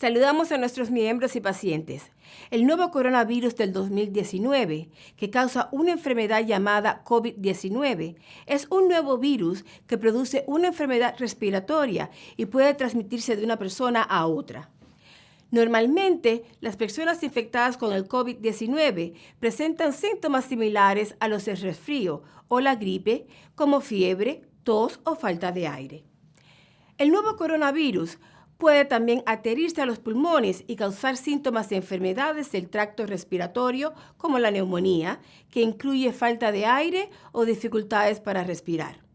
Saludamos a nuestros miembros y pacientes. El nuevo coronavirus del 2019, que causa una enfermedad llamada COVID-19, es un nuevo virus que produce una enfermedad respiratoria y puede transmitirse de una persona a otra. Normalmente, las personas infectadas con el COVID-19 presentan síntomas similares a los del resfrío o la gripe, como fiebre, tos o falta de aire. El nuevo coronavirus Puede también adherirse a los pulmones y causar síntomas de enfermedades del tracto respiratorio como la neumonía, que incluye falta de aire o dificultades para respirar.